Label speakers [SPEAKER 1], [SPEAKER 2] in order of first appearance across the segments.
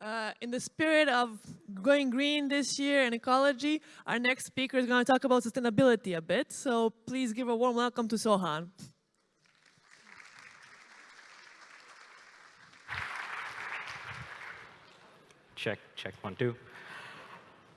[SPEAKER 1] Uh, in the spirit of going green this year and ecology, our next speaker is going to talk about sustainability a bit. So please give a warm welcome to Sohan.
[SPEAKER 2] Check, check, one, two.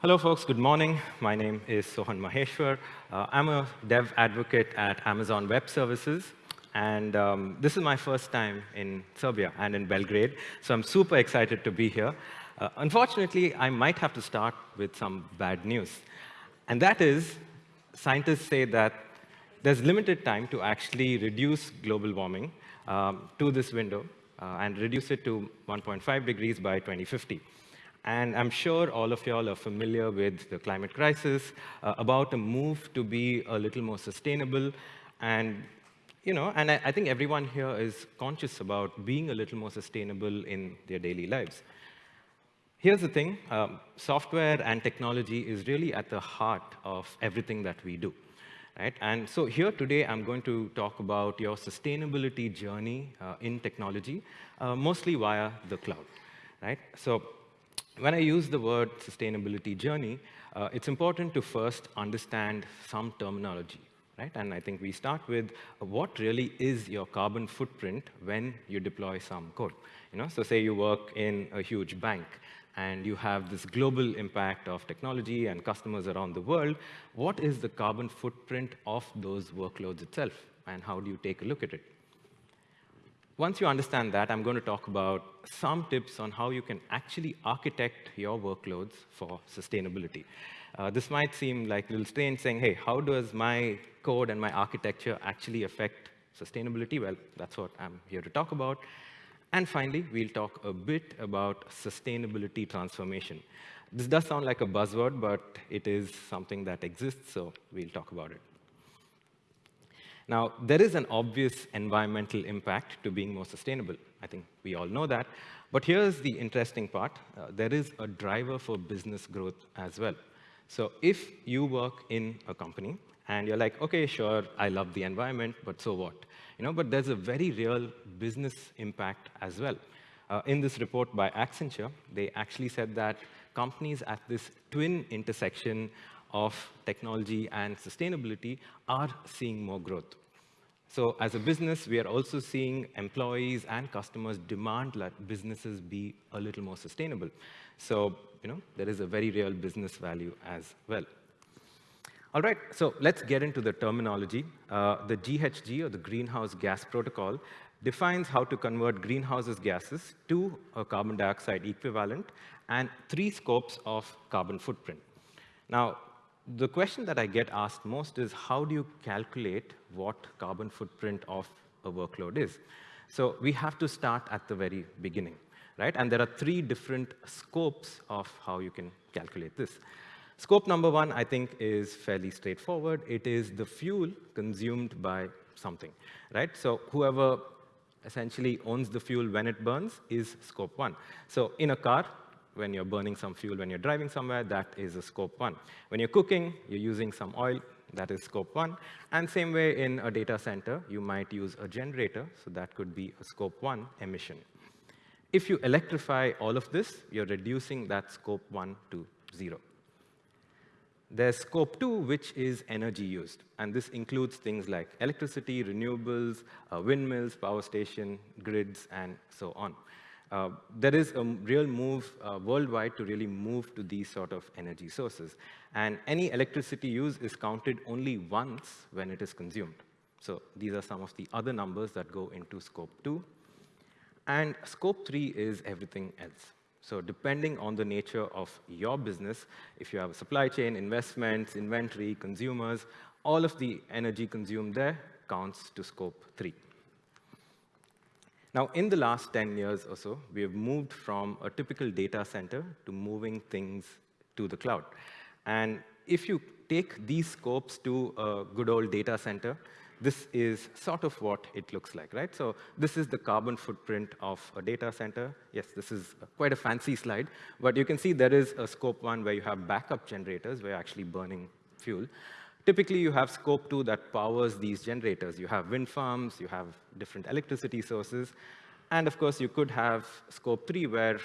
[SPEAKER 2] Hello, folks. Good morning. My name is Sohan Maheshwar. Uh, I'm a dev advocate at Amazon Web Services. And um, this is my first time in Serbia and in Belgrade, so I'm super excited to be here. Uh, unfortunately, I might have to start with some bad news. And that is, scientists say that there's limited time to actually reduce global warming um, to this window uh, and reduce it to 1.5 degrees by 2050. And I'm sure all of y'all are familiar with the climate crisis, uh, about a move to be a little more sustainable and you know, and I, I, think everyone here is conscious about being a little more sustainable in their daily lives. Here's the thing, um, software and technology is really at the heart of everything that we do. Right? And so here today, I'm going to talk about your sustainability journey uh, in technology, uh, mostly via the cloud. Right? So when I use the word sustainability journey, uh, it's important to first understand some terminology right? And I think we start with uh, what really is your carbon footprint when you deploy some code. You know, so say you work in a huge bank and you have this global impact of technology and customers around the world, what is the carbon footprint of those workloads itself? And how do you take a look at it? Once you understand that, I'm going to talk about some tips on how you can actually architect your workloads for sustainability. Uh, this might seem like a little strange saying, hey, how does my code and my architecture actually affect sustainability? Well, that's what I'm here to talk about. And finally, we'll talk a bit about sustainability transformation. This does sound like a buzzword, but it is something that exists, so we'll talk about it. Now, there is an obvious environmental impact to being more sustainable. I think we all know that. But here's the interesting part. Uh, there is a driver for business growth as well. So if you work in a company and you're like, OK, sure, I love the environment, but so what? You know, but there's a very real business impact as well. Uh, in this report by Accenture, they actually said that companies at this twin intersection of technology and sustainability are seeing more growth. So as a business, we are also seeing employees and customers demand that businesses be a little more sustainable. So you know, there is a very real business value as well. All right, so let's get into the terminology. Uh, the GHG, or the Greenhouse Gas Protocol, defines how to convert greenhouse gases to a carbon dioxide equivalent and three scopes of carbon footprint. Now, the question that I get asked most is how do you calculate what carbon footprint of a workload is? So we have to start at the very beginning right? And there are three different scopes of how you can calculate this. Scope number one, I think, is fairly straightforward. It is the fuel consumed by something, right? So whoever essentially owns the fuel when it burns is scope one. So in a car, when you're burning some fuel, when you're driving somewhere, that is a scope one. When you're cooking, you're using some oil, that is scope one. And same way in a data center, you might use a generator, so that could be a scope one emission. If you electrify all of this, you're reducing that scope 1 to 0. There's scope 2, which is energy used. And this includes things like electricity, renewables, uh, windmills, power station, grids, and so on. Uh, there is a real move uh, worldwide to really move to these sort of energy sources. And any electricity use is counted only once when it is consumed. So these are some of the other numbers that go into scope 2. And scope three is everything else. So depending on the nature of your business, if you have a supply chain, investments, inventory, consumers, all of the energy consumed there counts to scope three. Now, in the last 10 years or so, we have moved from a typical data center to moving things to the cloud. And if you take these scopes to a good old data center, this is sort of what it looks like, right? So this is the carbon footprint of a data center. Yes, this is quite a fancy slide, but you can see there is a scope one where you have backup generators where you're actually burning fuel. Typically, you have scope two that powers these generators. You have wind farms, you have different electricity sources, and of course, you could have scope three where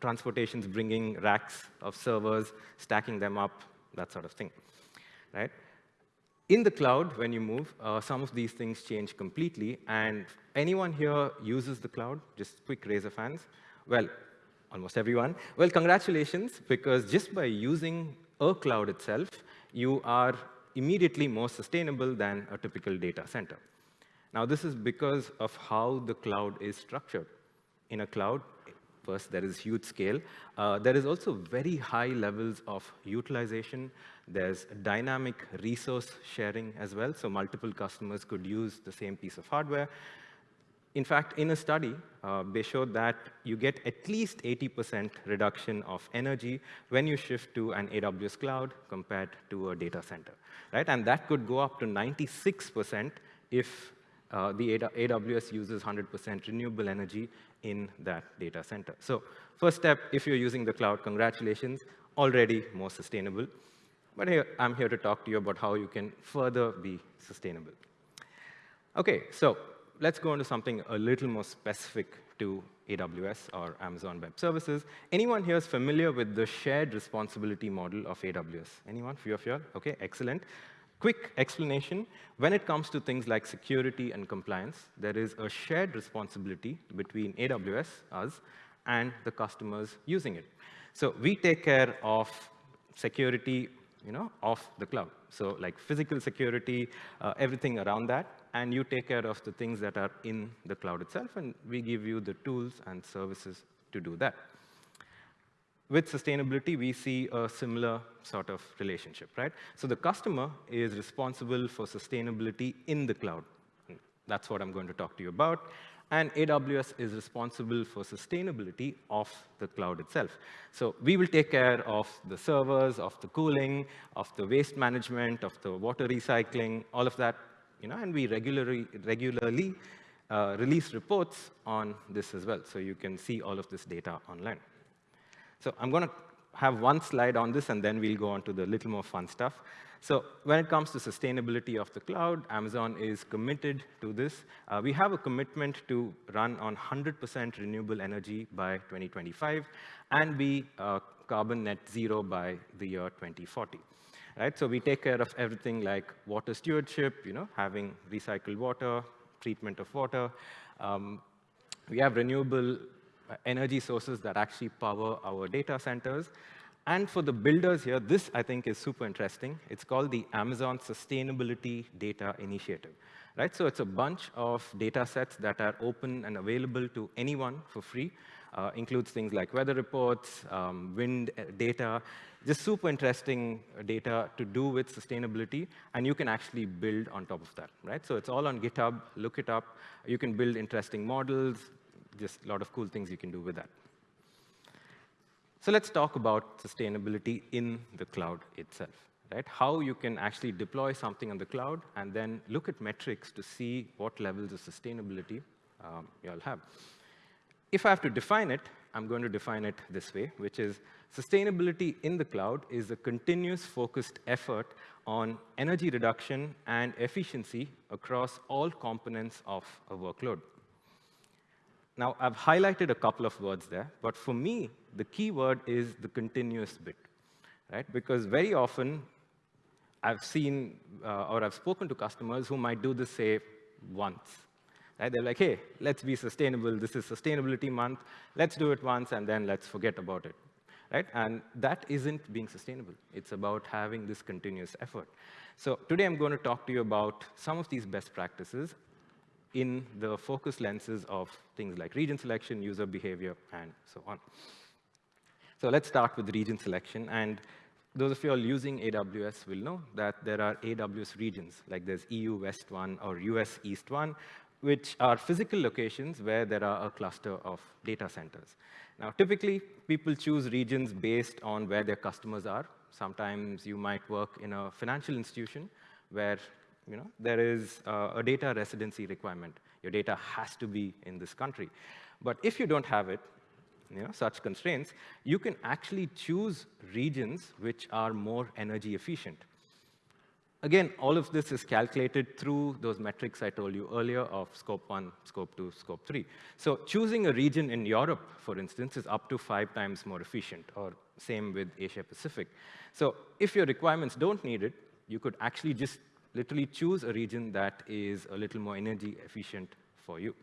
[SPEAKER 2] transportation's bringing racks of servers, stacking them up, that sort of thing, right? In the cloud, when you move, uh, some of these things change completely. And anyone here uses the cloud? Just quick raise of hands. Well, almost everyone. Well, congratulations, because just by using a cloud itself, you are immediately more sustainable than a typical data center. Now, this is because of how the cloud is structured. In a cloud, first, there is huge scale. Uh, there is also very high levels of utilization. There's dynamic resource sharing as well, so multiple customers could use the same piece of hardware. In fact, in a study, uh, they showed that you get at least 80% reduction of energy when you shift to an AWS cloud compared to a data center, right? And that could go up to 96% if uh, the AWS uses 100% renewable energy in that data center. So first step, if you're using the cloud, congratulations, already more sustainable. But I'm here to talk to you about how you can further be sustainable. OK, so let's go into something a little more specific to AWS or Amazon Web Services. Anyone here is familiar with the shared responsibility model of AWS? Anyone? Few of you? OK, excellent. Quick explanation, when it comes to things like security and compliance, there is a shared responsibility between AWS, us, and the customers using it. So we take care of security you know, of the cloud. So like physical security, uh, everything around that, and you take care of the things that are in the cloud itself, and we give you the tools and services to do that with sustainability, we see a similar sort of relationship, right? So the customer is responsible for sustainability in the cloud. That's what I'm going to talk to you about. And AWS is responsible for sustainability of the cloud itself. So we will take care of the servers, of the cooling, of the waste management, of the water recycling, all of that, you know, and we regularly, regularly uh, release reports on this as well. So you can see all of this data online. So I'm going to have one slide on this, and then we'll go on to the little more fun stuff. So when it comes to sustainability of the cloud, Amazon is committed to this. Uh, we have a commitment to run on 100% renewable energy by 2025 and be uh, carbon net zero by the year 2040. Right? So we take care of everything like water stewardship, you know, having recycled water, treatment of water. Um, we have renewable uh, energy sources that actually power our data centers. And for the builders here, this, I think, is super interesting. It's called the Amazon Sustainability Data Initiative. Right? So it's a bunch of data sets that are open and available to anyone for free. Uh, includes things like weather reports, um, wind uh, data, just super interesting data to do with sustainability, and you can actually build on top of that, right? So it's all on GitHub. Look it up. You can build interesting models, just a lot of cool things you can do with that. So let's talk about sustainability in the cloud itself, right? How you can actually deploy something on the cloud and then look at metrics to see what levels of sustainability um, you all have. If I have to define it, I'm going to define it this way, which is sustainability in the cloud is a continuous focused effort on energy reduction and efficiency across all components of a workload. Now, I've highlighted a couple of words there, but for me, the key word is the continuous bit, right? Because very often, I've seen uh, or I've spoken to customers who might do this, say, once. Right? They're like, hey, let's be sustainable. This is sustainability month. Let's do it once, and then let's forget about it. Right? And that isn't being sustainable. It's about having this continuous effort. So today, I'm going to talk to you about some of these best practices in the focus lenses of things like region selection, user behavior, and so on. So let's start with region selection. And those of you all using AWS will know that there are AWS regions, like there's EU West 1 or US East 1, which are physical locations where there are a cluster of data centers. Now, typically, people choose regions based on where their customers are. Sometimes you might work in a financial institution where you know, there is uh, a data residency requirement. Your data has to be in this country. But if you don't have it, you know, such constraints, you can actually choose regions which are more energy efficient. Again, all of this is calculated through those metrics I told you earlier of scope one, scope two, scope three. So choosing a region in Europe, for instance, is up to five times more efficient, or same with Asia Pacific. So if your requirements don't need it, you could actually just literally choose a region that is a little more energy efficient for you.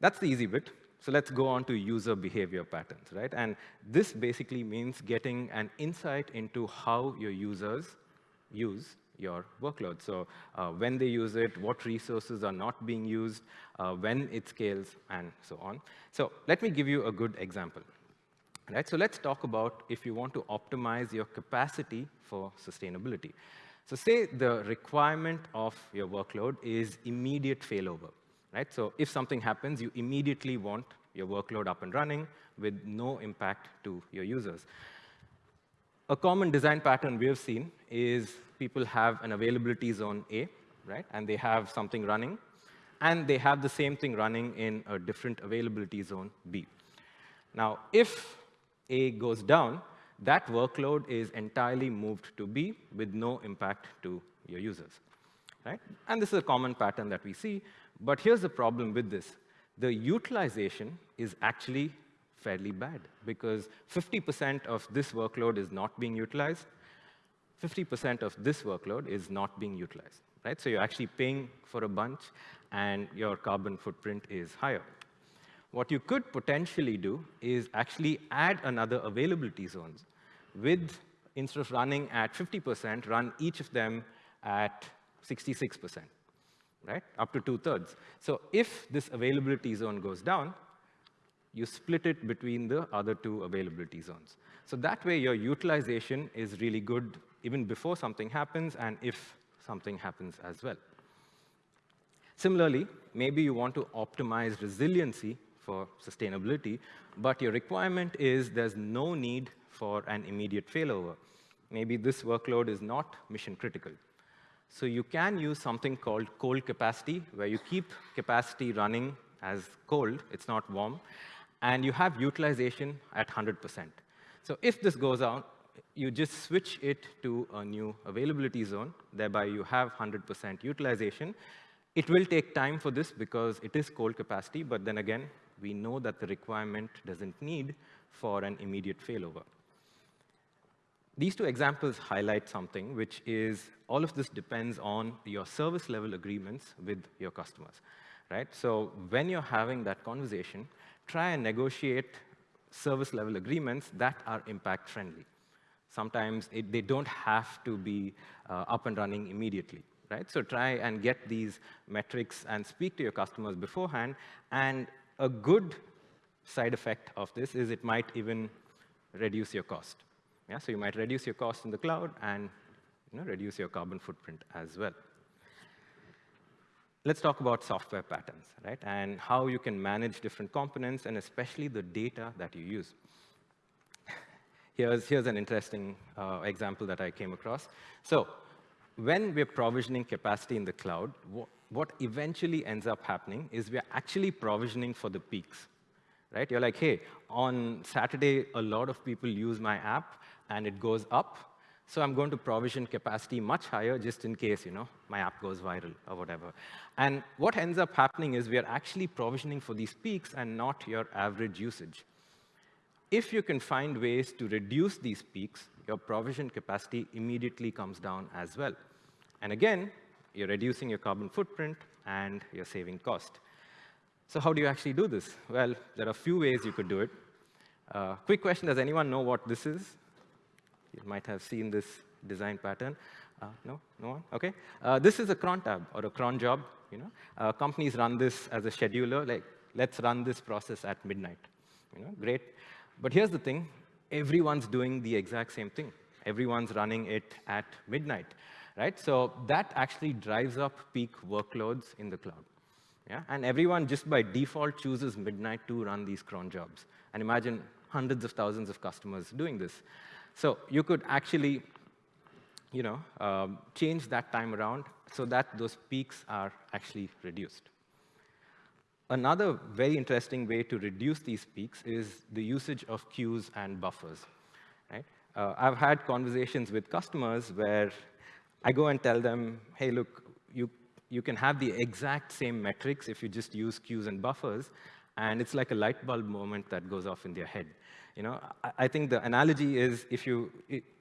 [SPEAKER 2] That's the easy bit. So let's go on to user behavior patterns, right? And this basically means getting an insight into how your users use your workload. So uh, when they use it, what resources are not being used, uh, when it scales, and so on. So let me give you a good example. Right, so let's talk about if you want to optimize your capacity for sustainability. So say the requirement of your workload is immediate failover. Right? So if something happens, you immediately want your workload up and running with no impact to your users. A common design pattern we have seen is people have an availability zone A, right? And they have something running. And they have the same thing running in a different availability zone B. Now, if A goes down, that workload is entirely moved to B with no impact to your users. Right? And this is a common pattern that we see. But here's the problem with this. The utilization is actually fairly bad because 50% of this workload is not being utilized, 50% of this workload is not being utilized, right? So you're actually paying for a bunch, and your carbon footprint is higher. What you could potentially do is actually add another availability zones with, instead of running at 50%, run each of them at 66%, right? Up to two-thirds. So if this availability zone goes down, you split it between the other two availability zones. So that way, your utilization is really good even before something happens and if something happens as well. Similarly, maybe you want to optimize resiliency for sustainability, but your requirement is there's no need for an immediate failover. Maybe this workload is not mission critical. So you can use something called cold capacity, where you keep capacity running as cold, it's not warm, and you have utilization at 100%. So if this goes out, you just switch it to a new availability zone, thereby you have 100% utilization. It will take time for this because it is cold capacity, but then again, we know that the requirement doesn't need for an immediate failover. These two examples highlight something, which is all of this depends on your service level agreements with your customers, right? So when you're having that conversation, try and negotiate service level agreements that are impact friendly. Sometimes it, they don't have to be uh, up and running immediately. Right? So try and get these metrics and speak to your customers beforehand. And a good side effect of this is it might even reduce your cost. Yeah? So you might reduce your cost in the cloud and you know, reduce your carbon footprint as well. Let's talk about software patterns, right? And how you can manage different components and especially the data that you use. Here's, here's an interesting uh, example that I came across. So when we're provisioning capacity in the cloud, what eventually ends up happening is we're actually provisioning for the peaks. Right? You're like, hey, on Saturday, a lot of people use my app, and it goes up. So I'm going to provision capacity much higher just in case you know, my app goes viral or whatever. And what ends up happening is we are actually provisioning for these peaks and not your average usage. If you can find ways to reduce these peaks, your provision capacity immediately comes down as well. And again, you're reducing your carbon footprint and you're saving cost. So how do you actually do this? Well, there are a few ways you could do it. Uh, quick question, does anyone know what this is? You might have seen this design pattern. Uh, no? No one? OK. Uh, this is a cron tab or a cron job. You know? Uh, companies run this as a scheduler, like, let's run this process at midnight. You know? Great. But here's the thing. Everyone's doing the exact same thing. Everyone's running it at midnight. Right? So that actually drives up peak workloads in the cloud. Yeah? And everyone just by default chooses midnight to run these cron jobs. And imagine hundreds of thousands of customers doing this. So you could actually you know, um, change that time around so that those peaks are actually reduced. Another very interesting way to reduce these peaks is the usage of queues and buffers. Right? Uh, I've had conversations with customers where I go and tell them, hey, look, you, you can have the exact same metrics if you just use queues and buffers, and it's like a light bulb moment that goes off in their head. You know, I, I think the analogy is if you,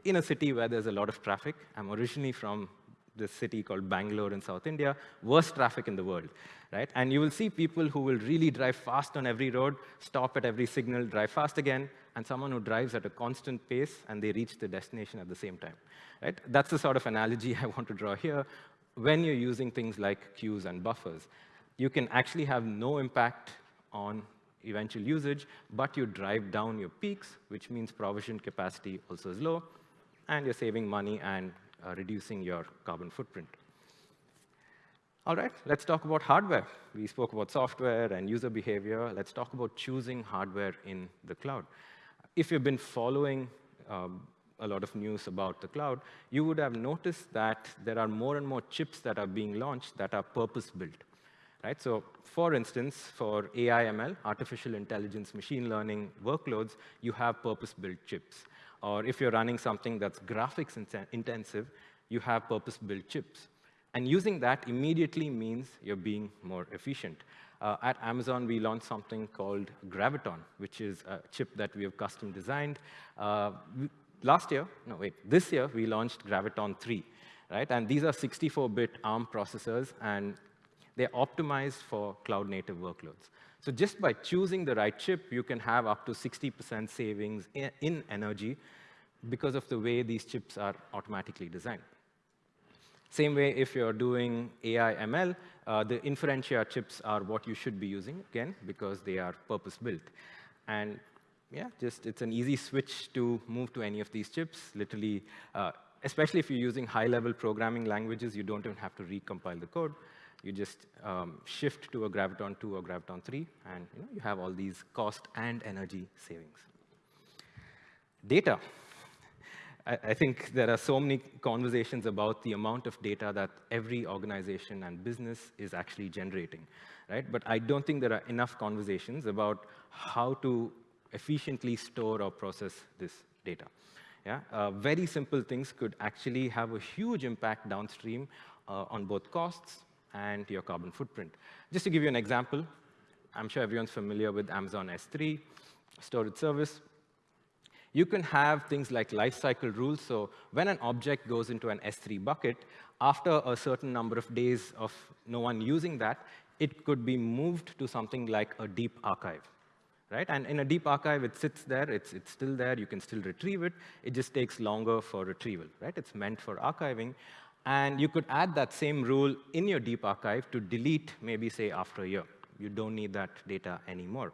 [SPEAKER 2] in a city where there's a lot of traffic, I'm originally from this city called Bangalore in South India, worst traffic in the world, right? And you will see people who will really drive fast on every road, stop at every signal, drive fast again, and someone who drives at a constant pace and they reach the destination at the same time, right? That's the sort of analogy I want to draw here. When you're using things like queues and buffers, you can actually have no impact on eventual usage, but you drive down your peaks, which means provision capacity also is low, and you're saving money and reducing your carbon footprint. All right, let's talk about hardware. We spoke about software and user behavior. Let's talk about choosing hardware in the cloud. If you've been following um, a lot of news about the cloud, you would have noticed that there are more and more chips that are being launched that are purpose-built. Right? So for instance, for AI ML, artificial intelligence, machine learning workloads, you have purpose-built chips. Or if you're running something that's graphics intensive, you have purpose-built chips. And using that immediately means you're being more efficient. Uh, at Amazon, we launched something called Graviton, which is a chip that we have custom designed. Uh, last year, no, wait, this year, we launched Graviton 3, right? And these are 64-bit ARM processors, and they're optimized for cloud-native workloads. So just by choosing the right chip, you can have up to 60% savings in energy because of the way these chips are automatically designed. Same way, if you're doing AI ML, uh, the Inferentia chips are what you should be using, again, because they are purpose-built. And yeah, just it's an easy switch to move to any of these chips. Literally, uh, especially if you're using high-level programming languages, you don't even have to recompile the code. You just um, shift to a Graviton 2 or Graviton 3, and you, know, you have all these cost and energy savings. Data. I, I think there are so many conversations about the amount of data that every organization and business is actually generating, right? But I don't think there are enough conversations about how to efficiently store or process this data. Yeah? Uh, very simple things could actually have a huge impact downstream uh, on both costs and your carbon footprint. Just to give you an example, I'm sure everyone's familiar with Amazon S3, storage service. You can have things like lifecycle rules. So when an object goes into an S3 bucket, after a certain number of days of no one using that, it could be moved to something like a deep archive. Right? And in a deep archive, it sits there, it's, it's still there, you can still retrieve it. It just takes longer for retrieval. Right? It's meant for archiving. And you could add that same rule in your deep archive to delete, maybe say, after a year. You don't need that data anymore.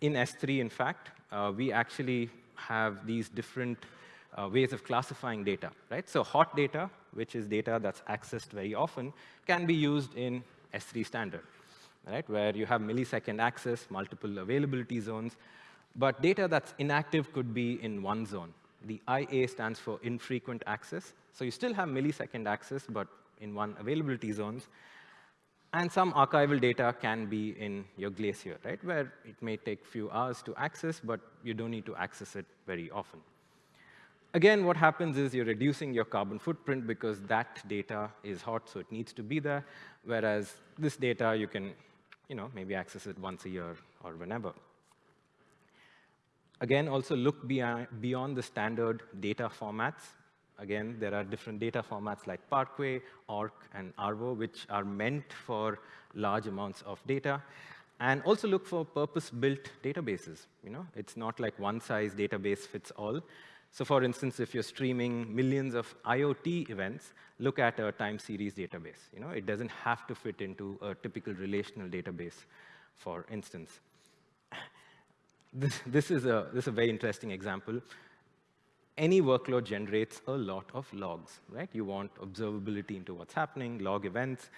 [SPEAKER 2] In S3, in fact, uh, we actually have these different uh, ways of classifying data, right? So hot data, which is data that's accessed very often, can be used in S3 standard, right? Where you have millisecond access, multiple availability zones. But data that's inactive could be in one zone. The IA stands for infrequent access. So you still have millisecond access, but in one availability zones. And some archival data can be in your Glacier, right, where it may take few hours to access, but you don't need to access it very often. Again, what happens is you're reducing your carbon footprint because that data is hot, so it needs to be there, whereas this data, you can you know, maybe access it once a year or whenever. Again, also look beyond the standard data formats. Again, there are different data formats like Parquet, ORC, and Avro, which are meant for large amounts of data. And also look for purpose-built databases. You know, It's not like one-size database fits all. So for instance, if you're streaming millions of IoT events, look at a time series database. You know, It doesn't have to fit into a typical relational database, for instance. This, this, is a, this is a very interesting example any workload generates a lot of logs, right? You want observability into what's happening, log events.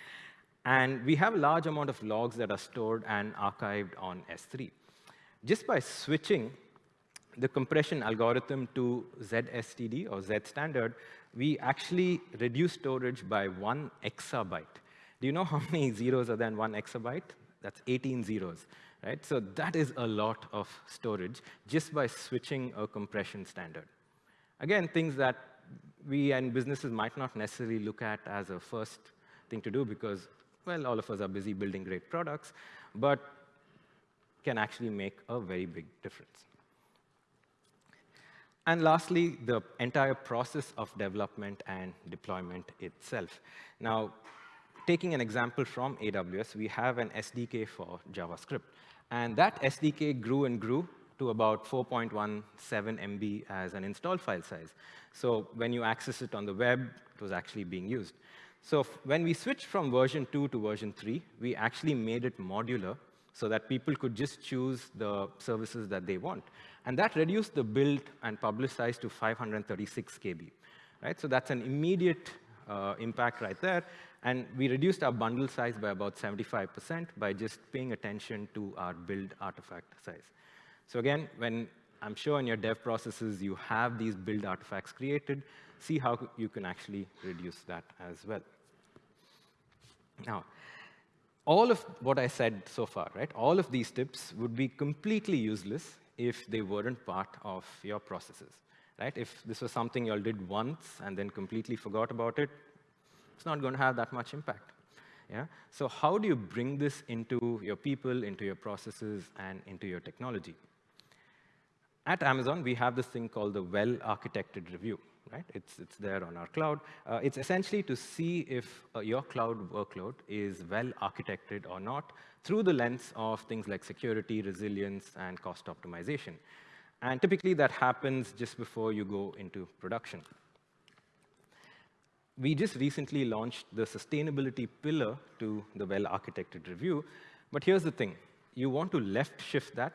[SPEAKER 2] And we have a large amount of logs that are stored and archived on S3. Just by switching the compression algorithm to ZSTD or Z standard, we actually reduce storage by one exabyte. Do you know how many zeros are there in one exabyte? That's 18 zeros, right? So that is a lot of storage just by switching a compression standard. Again, things that we and businesses might not necessarily look at as a first thing to do because, well, all of us are busy building great products, but can actually make a very big difference. And lastly, the entire process of development and deployment itself. Now, taking an example from AWS, we have an SDK for JavaScript. And that SDK grew and grew to about 4.17 MB as an install file size. So when you access it on the web, it was actually being used. So when we switched from version 2 to version 3, we actually made it modular so that people could just choose the services that they want. And that reduced the build and publish size to 536 KB. Right? So that's an immediate uh, impact right there. And we reduced our bundle size by about 75% by just paying attention to our build artifact size. So again, when I'm sure in your dev processes you have these build artifacts created, see how you can actually reduce that as well. Now, all of what I said so far, right, all of these tips would be completely useless if they weren't part of your processes, right? If this was something you all did once and then completely forgot about it, it's not going to have that much impact. Yeah? So how do you bring this into your people, into your processes, and into your technology? At Amazon, we have this thing called the well-architected review. Right? It's, it's there on our cloud. Uh, it's essentially to see if uh, your cloud workload is well-architected or not through the lens of things like security, resilience, and cost optimization. And typically, that happens just before you go into production. We just recently launched the sustainability pillar to the well-architected review. But here's the thing. You want to left shift that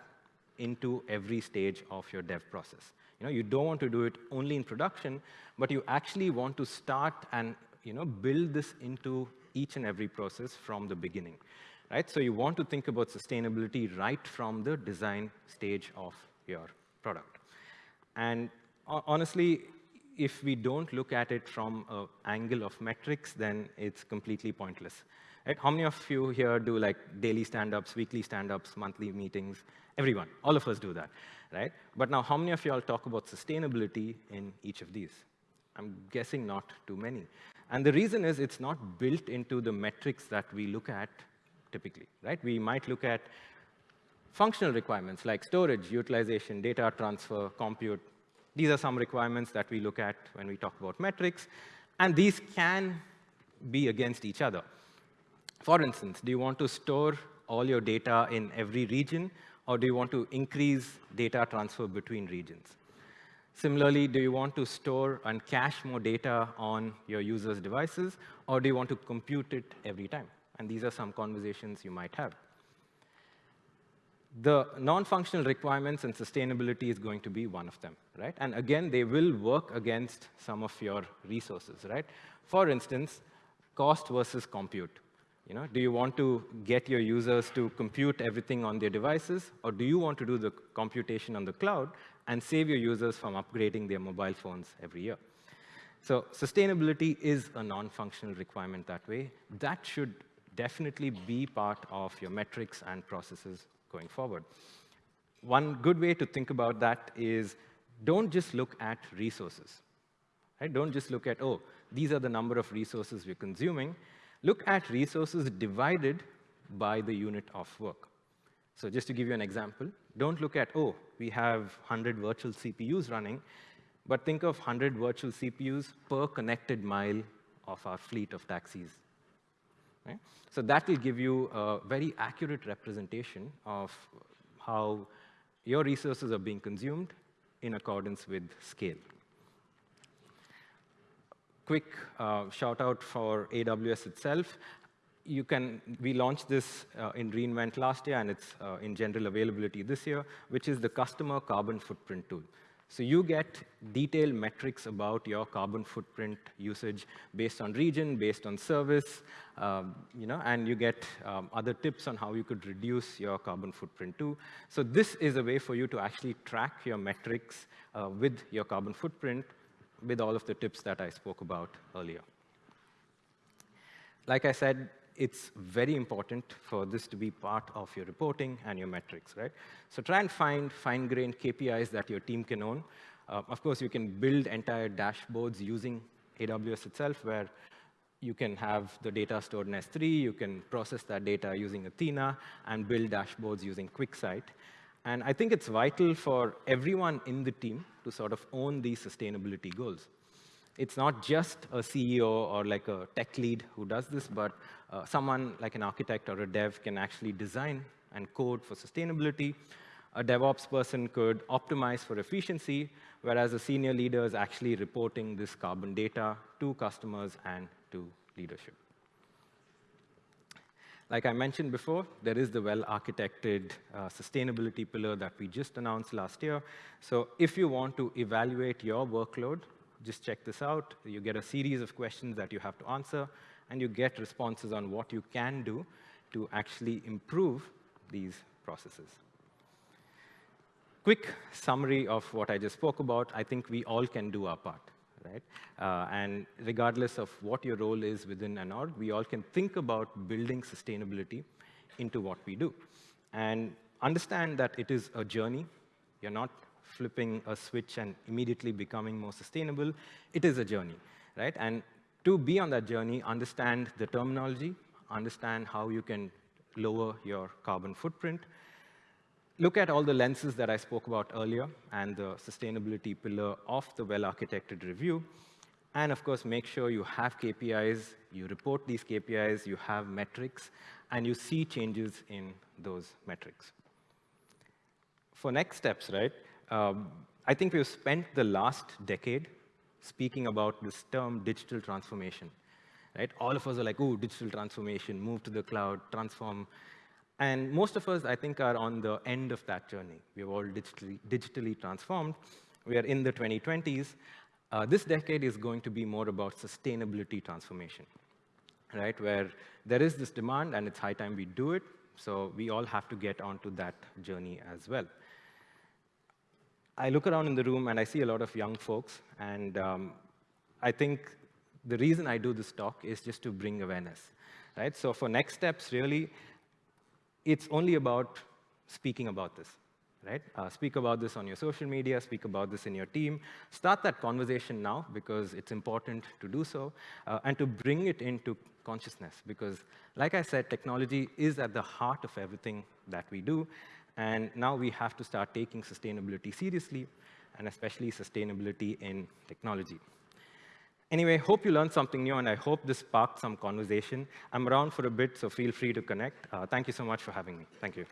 [SPEAKER 2] into every stage of your dev process. You know, you don't want to do it only in production, but you actually want to start and you know, build this into each and every process from the beginning. Right? So you want to think about sustainability right from the design stage of your product. And honestly, if we don't look at it from an angle of metrics, then it's completely pointless. Right? How many of you here do like daily stand-ups, weekly stand-ups, monthly meetings? Everyone, all of us do that, right? But now, how many of you all talk about sustainability in each of these? I'm guessing not too many. And the reason is it's not built into the metrics that we look at typically, right? We might look at functional requirements like storage, utilization, data transfer, compute. These are some requirements that we look at when we talk about metrics. And these can be against each other. For instance, do you want to store all your data in every region, or do you want to increase data transfer between regions? Similarly, do you want to store and cache more data on your users' devices, or do you want to compute it every time? And these are some conversations you might have. The non-functional requirements and sustainability is going to be one of them, right? And again, they will work against some of your resources, right? For instance, cost versus compute. You know, do you want to get your users to compute everything on their devices, or do you want to do the computation on the cloud and save your users from upgrading their mobile phones every year? So sustainability is a non-functional requirement that way. That should definitely be part of your metrics and processes going forward. One good way to think about that is don't just look at resources. Right? Don't just look at, oh, these are the number of resources we're consuming look at resources divided by the unit of work. So just to give you an example, don't look at, oh, we have 100 virtual CPUs running, but think of 100 virtual CPUs per connected mile of our fleet of taxis. Right? So that will give you a very accurate representation of how your resources are being consumed in accordance with scale quick uh, shout out for AWS itself. You can, we launched this uh, in reInvent last year, and it's uh, in general availability this year, which is the customer carbon footprint tool. So you get detailed metrics about your carbon footprint usage based on region, based on service, um, you know, and you get um, other tips on how you could reduce your carbon footprint too. So this is a way for you to actually track your metrics uh, with your carbon footprint with all of the tips that I spoke about earlier. Like I said, it's very important for this to be part of your reporting and your metrics, right? So try and find fine-grained KPIs that your team can own. Uh, of course, you can build entire dashboards using AWS itself, where you can have the data stored in S3, you can process that data using Athena, and build dashboards using QuickSight. And I think it's vital for everyone in the team to sort of own these sustainability goals. It's not just a CEO or like a tech lead who does this, but uh, someone like an architect or a dev can actually design and code for sustainability. A DevOps person could optimize for efficiency, whereas a senior leader is actually reporting this carbon data to customers and to leadership. Like I mentioned before, there is the well-architected uh, sustainability pillar that we just announced last year. So if you want to evaluate your workload, just check this out. You get a series of questions that you have to answer, and you get responses on what you can do to actually improve these processes. Quick summary of what I just spoke about. I think we all can do our part right? Uh, and regardless of what your role is within an org, we all can think about building sustainability into what we do. And understand that it is a journey. You're not flipping a switch and immediately becoming more sustainable. It is a journey, right? And to be on that journey, understand the terminology, understand how you can lower your carbon footprint, look at all the lenses that I spoke about earlier and the sustainability pillar of the well-architected review. And of course, make sure you have KPIs, you report these KPIs, you have metrics, and you see changes in those metrics. For next steps, right, um, I think we've spent the last decade speaking about this term digital transformation. Right? All of us are like, oh, digital transformation, move to the cloud, transform and most of us, I think, are on the end of that journey. We've all digitally, digitally transformed. We are in the 2020s. Uh, this decade is going to be more about sustainability transformation, right? Where there is this demand, and it's high time we do it. So we all have to get onto that journey as well. I look around in the room, and I see a lot of young folks. And um, I think the reason I do this talk is just to bring awareness, right? So for next steps, really, it's only about speaking about this, right? Uh, speak about this on your social media, speak about this in your team. Start that conversation now because it's important to do so uh, and to bring it into consciousness because, like I said, technology is at the heart of everything that we do. And now we have to start taking sustainability seriously and especially sustainability in technology. Anyway, hope you learned something new, and I hope this sparked some conversation. I'm around for a bit, so feel free to connect. Uh, thank you so much for having me. Thank you.